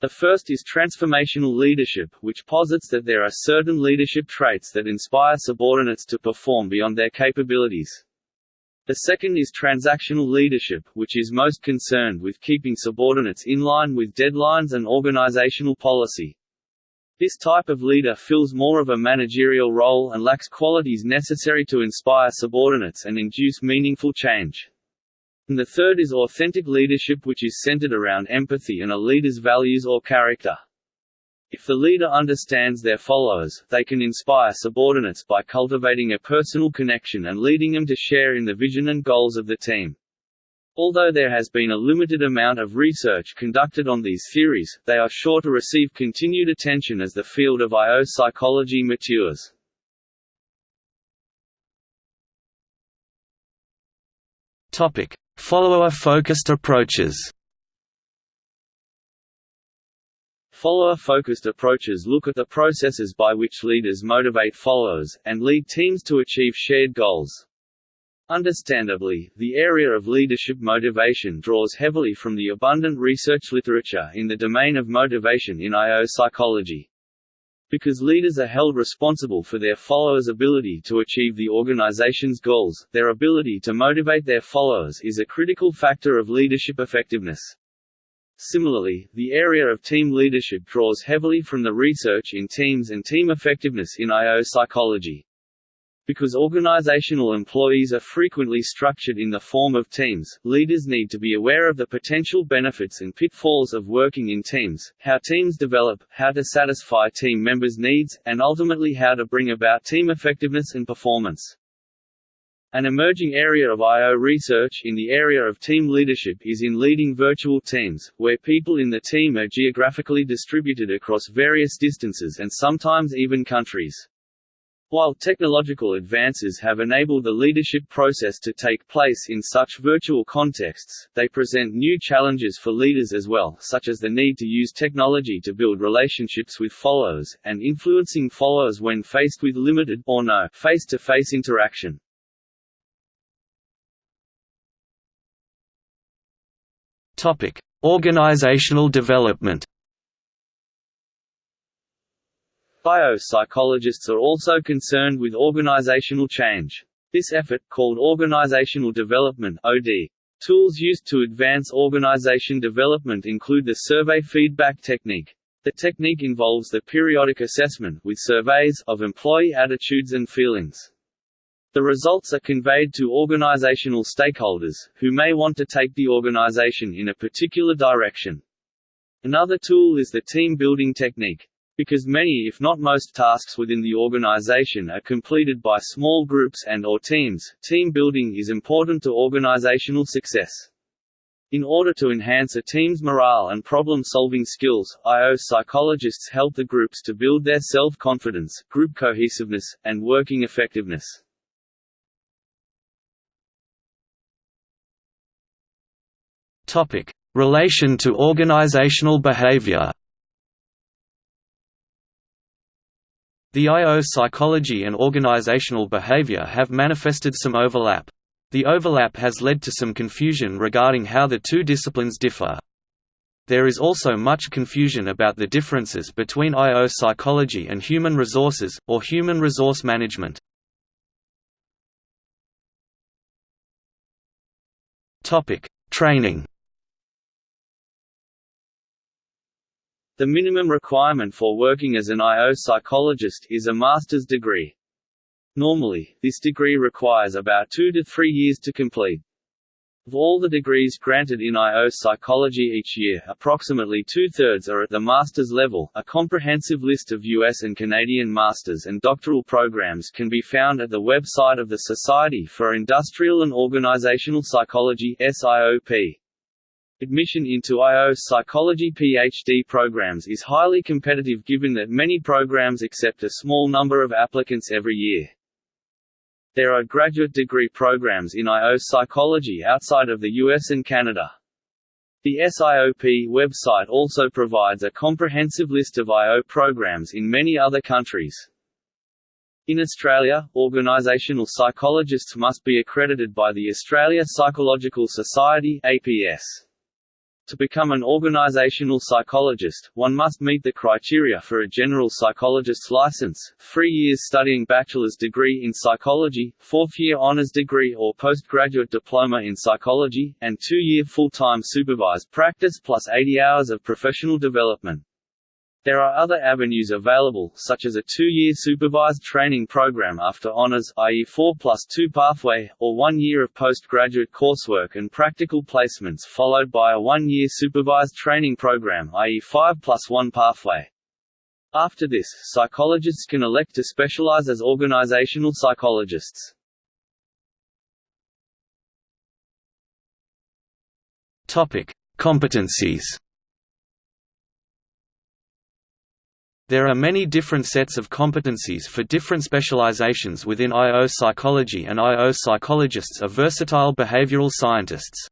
The first is transformational leadership, which posits that there are certain leadership traits that inspire subordinates to perform beyond their capabilities. The second is transactional leadership, which is most concerned with keeping subordinates in line with deadlines and organizational policy. This type of leader fills more of a managerial role and lacks qualities necessary to inspire subordinates and induce meaningful change. And the third is authentic leadership which is centered around empathy and a leader's values or character. If the leader understands their followers, they can inspire subordinates by cultivating a personal connection and leading them to share in the vision and goals of the team. Although there has been a limited amount of research conducted on these theories, they are sure to receive continued attention as the field of IO psychology matures. Follower-focused approaches. Follower-focused approaches look at the processes by which leaders motivate followers, and lead teams to achieve shared goals. Understandably, the area of leadership motivation draws heavily from the abundant research literature in the domain of motivation in IO psychology. Because leaders are held responsible for their followers' ability to achieve the organization's goals, their ability to motivate their followers is a critical factor of leadership effectiveness. Similarly, the area of team leadership draws heavily from the research in teams and team effectiveness in IO psychology. Because organizational employees are frequently structured in the form of teams, leaders need to be aware of the potential benefits and pitfalls of working in teams, how teams develop, how to satisfy team members' needs, and ultimately how to bring about team effectiveness and performance. An emerging area of I.O. research in the area of team leadership is in leading virtual teams, where people in the team are geographically distributed across various distances and sometimes even countries. While technological advances have enabled the leadership process to take place in such virtual contexts, they present new challenges for leaders as well, such as the need to use technology to build relationships with followers, and influencing followers when faced with limited or no face-to-face -face interaction. Topic: Organizational development. IO psychologists are also concerned with organizational change. This effort, called organizational development (OD), tools used to advance organization development include the survey feedback technique. The technique involves the periodic assessment with surveys of employee attitudes and feelings. The results are conveyed to organizational stakeholders, who may want to take the organization in a particular direction. Another tool is the team-building technique. Because many if not most tasks within the organization are completed by small groups and or teams, team building is important to organizational success. In order to enhance a team's morale and problem-solving skills, I.O. psychologists help the groups to build their self-confidence, group cohesiveness, and working effectiveness. Topic: Relation to organizational behavior. The I.O. psychology and organizational behavior have manifested some overlap. The overlap has led to some confusion regarding how the two disciplines differ. There is also much confusion about the differences between I.O. psychology and human resources, or human resource management. Training The minimum requirement for working as an I.O. psychologist is a master's degree. Normally, this degree requires about two to three years to complete. Of all the degrees granted in I.O. psychology each year, approximately two-thirds are at the master's level. A comprehensive list of U.S. and Canadian master's and doctoral programs can be found at the website of the Society for Industrial and Organizational Psychology SIOP. Admission into I.O. psychology PhD programs is highly competitive given that many programs accept a small number of applicants every year. There are graduate degree programs in I.O. psychology outside of the US and Canada. The SIOP website also provides a comprehensive list of I.O. programs in many other countries. In Australia, organisational psychologists must be accredited by the Australia Psychological Society APS. To become an organizational psychologist, one must meet the criteria for a general psychologist's license, three years studying bachelor's degree in psychology, fourth-year honors degree or postgraduate diploma in psychology, and two-year full-time supervised practice plus 80 hours of professional development. There are other avenues available, such as a two-year supervised training program after honors i.e. 4 plus 2 pathway, or one year of postgraduate coursework and practical placements followed by a one-year supervised training program i.e. 5 plus 1 pathway. After this, psychologists can elect to specialize as organizational psychologists. Topic: Competencies. There are many different sets of competencies for different specializations within I.O. psychology and I.O. psychologists are versatile behavioral scientists.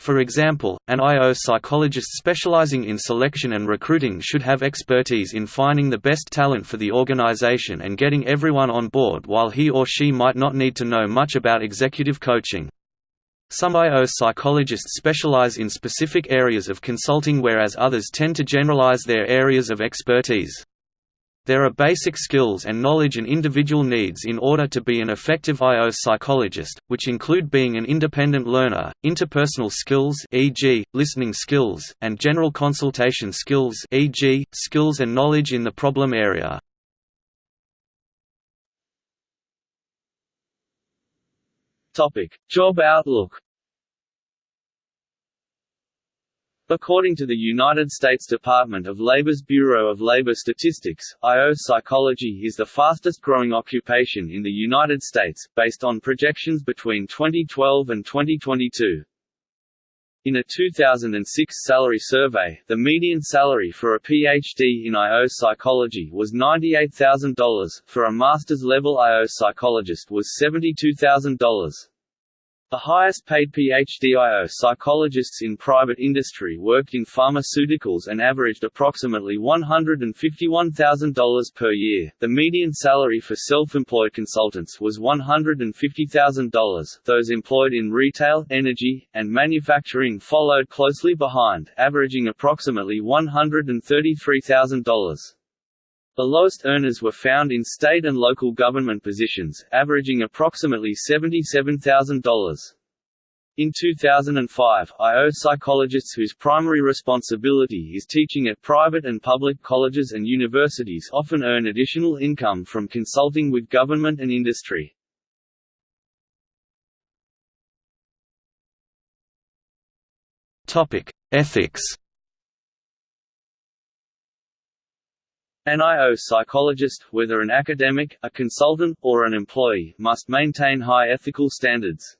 For example, an I.O. psychologist specializing in selection and recruiting should have expertise in finding the best talent for the organization and getting everyone on board while he or she might not need to know much about executive coaching. Some I.O. psychologists specialize in specific areas of consulting whereas others tend to generalize their areas of expertise. There are basic skills and knowledge and individual needs in order to be an effective I.O. psychologist, which include being an independent learner, interpersonal skills e.g., listening skills, and general consultation skills e.g., skills and knowledge in the problem area. Topic: Job outlook. According to the United States Department of Labor's Bureau of Labor Statistics, IO psychology is the fastest growing occupation in the United States, based on projections between 2012 and 2022. In a 2006 salary survey, the median salary for a PhD in IO psychology was $98,000, for a master's-level IO psychologist was $72,000. The highest-paid PhD-IO psychologists in private industry worked in pharmaceuticals and averaged approximately $151,000 per year. The median salary for self-employed consultants was $150,000. Those employed in retail, energy, and manufacturing followed closely behind, averaging approximately $133,000. The lowest earners were found in state and local government positions, averaging approximately $77,000. In 2005, IO psychologists whose primary responsibility is teaching at private and public colleges and universities often earn additional income from consulting with government and industry. Ethics An IO psychologist, whether an academic, a consultant, or an employee, must maintain high ethical standards.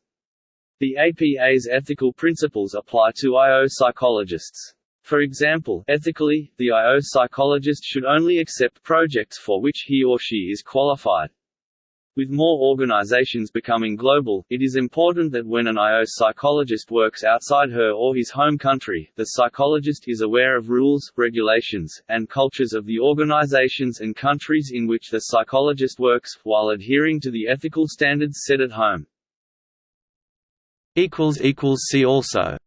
The APA's ethical principles apply to IO psychologists. For example, ethically, the IO psychologist should only accept projects for which he or she is qualified. With more organizations becoming global, it is important that when an IO psychologist works outside her or his home country, the psychologist is aware of rules, regulations, and cultures of the organizations and countries in which the psychologist works, while adhering to the ethical standards set at home. See also